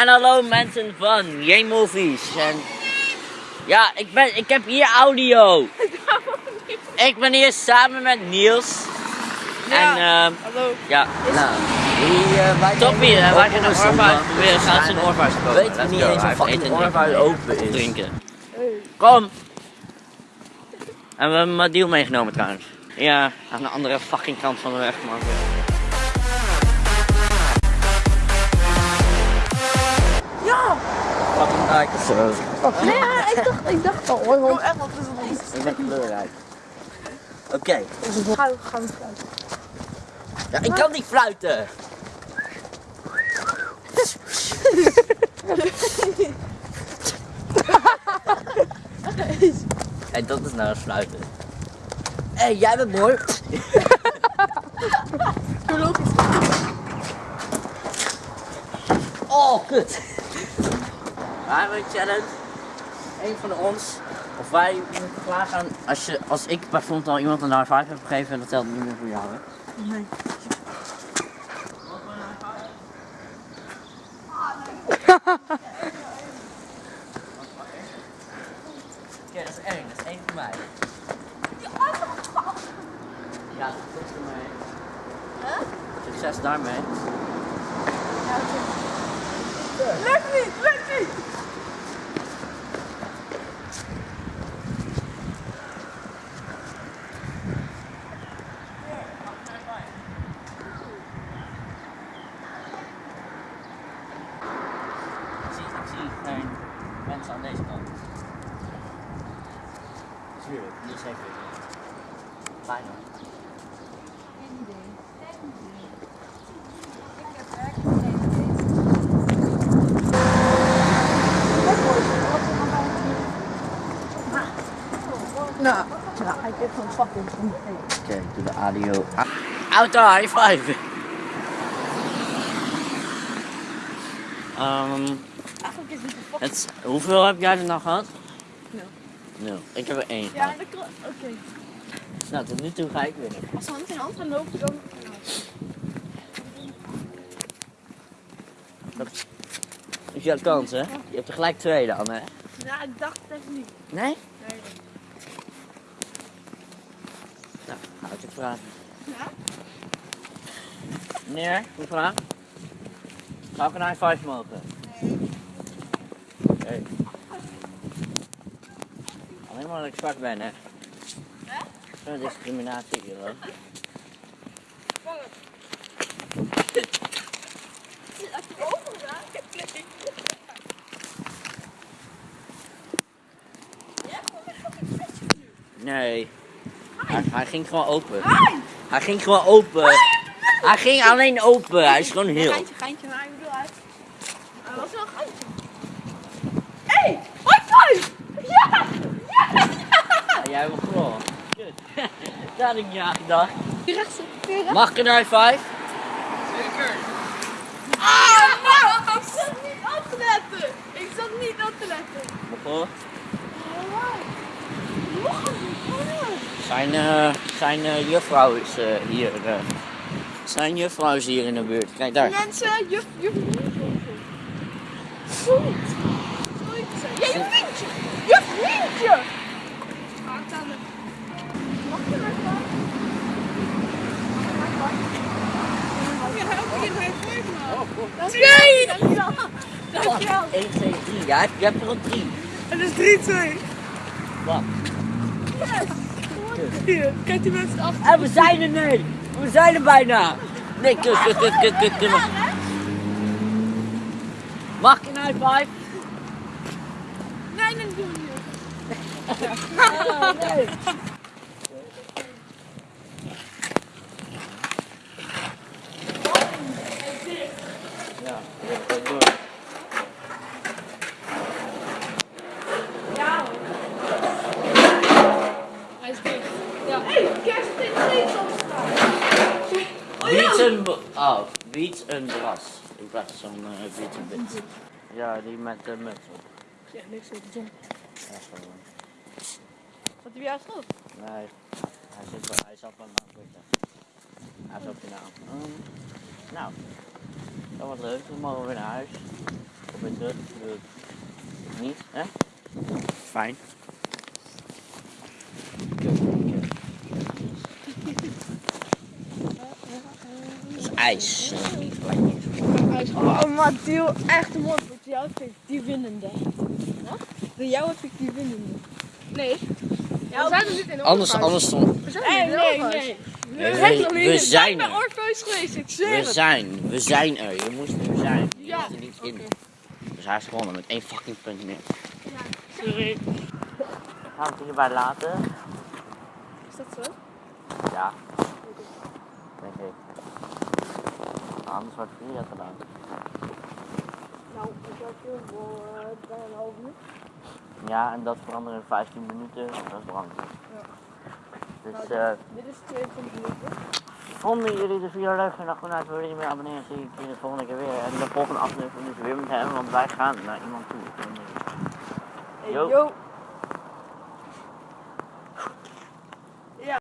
En hallo mensen van J-Movies. En ja, ik, ben, ik heb hier audio. Ik ben hier samen met Niels. En ehm Hallo. ja, nou. Die, eh, wij Toppie, nemen hè, wij op gaan een oorvuis proberen. Gaan ze een oorvuis kopen. Weet Let's niet eens heeft fucking open is. Drinken. Kom! En we hebben Madiel meegenomen trouwens. Ja, aan de andere fucking kant van de weg, man. Zo. Nee, ja, ik dacht, ik dacht al hoor. want- echt wat is het Ik ben kleurrijk. Oké. Ga, ga we fluiten. Ja, ik kan niet fluiten. Hé, dat is nou een fluiten. Hé, hey, jij bent mooi. Doe logisch. Oh, kut. We hebben een challenge. Eén van ons. Of wij moeten klaar gaan. Als, je, als ik bijvoorbeeld al iemand een high five heb gegeven, dat telt niet meer voor jou, hè? Nee. Oké, dat is één. Dat is één voor mij. Ja, succes ermee. Succes daarmee. Lukt niet, lukt niet! Ik zie, ik zie geen mensen aan deze kant. Tuurlijk, niet zeker. Bijna. Nou, ja, hij heeft gewoon fucking goed. Oké, ik doe de audio. Auto, high five! Ehm, Eigenlijk is het hoeveel heb jij er nou gehad? Nul. Nul. Ik heb er één Ja, gehad. dat klopt. Oké. Nou, tot nu toe ga ik winnen. Als we hand in hand gaan lopen, dan... Dat is jouw kans, hè? Je hebt er gelijk twee dan, hè? Ja, ik dacht het even niet. Nee? Nee. Nou, ga ik het vragen. Ja? Meneer, goede vraag. Ik een high five mogen? Alleen maar dat ik zwart ben, hè? Hè? Zo'n discriminatie hier, hoor. Heb je ogen gedaan? Nee. Ja, gewoon een fucking flesje nu. Nee. Hij, hij ging gewoon open. Hi! Hij ging gewoon open. Hij ging alleen open. Hij is gewoon heel. Geintje, geintje, maar ik bedoel uit. Hij was wel een geintje. Hé! Hey, high five! Ja! Ja, jij hebt gewoon. Kut. Dat had ik niet aan gedacht. Rechtse. Mag ik een high five? Ah, nou! Ik zat niet op te letten! Ik zat niet op te letten. Het niet, Zijn, eh, zijn eh, juffrouw is eh, hier. eh, zijn juffrouw is hier in de buurt. Kijk daar. Mensen, juf, juf, Goed. Te zeggen. Ja, juf Mientje! 2! Dankjewel. 1, 2, 3. Ja, je hebt er nog 3. En dat is 3, 2. Wat? Hier, kijk die mensen achter. En we zijn er nu. We zijn er bijna. Nee, kus, kus, kus, kus, kus, kus. Mag ik een high five? Nee, dat doen we niet. Nee. Hey, kerst in. Oh ja! Beats een, b- oh, beats een bras. In plaats van uh, beats een bit. Ja, die met de muts op. Ja, niks op de zon. Ja, gewoon. Wat heb jij geschot? Nee, hij, zit wel, hij zat wel aan het zitten. Hij op je naam. Um, nou, dat was leuk. Dan mogen we weer naar huis. Dus, dus. Niet, hè? Fijn. Kut, kut. Dat is ijs. Oh, maar deel echt mooi. Voor jou heb ik die winnende. Wat? Voor jou heb ik die winnende. Nee. Ja, we zijn er niet in Anders, anders stond. We zijn nee, nee, nee. We, We zijn nog we, niet in. zijn bij er. Orpheus geweest, ik zweer We het. zijn, we zijn er. Je moest er zijn. Je Ja. er niet in. Dus hij is gewonnen met één fucking punt meer. Sorry. Gaan we het hierbij laten? Is dat zo? Ja. Denk Anders wordt het niet gedaan. Nou, ik heb hier voor bijna een half uur. Ja, en dat veranderen in 15 minuten. Dat is belangrijk. Dus eh, Dit is 22 minuten. vonden jullie de video leuk? En dan goed uit, wil je meer abonneren? Zie ik je de volgende keer weer. En de volgende aflevering is weer met hem, want wij gaan naar iemand toe. Hey, Yo. yo.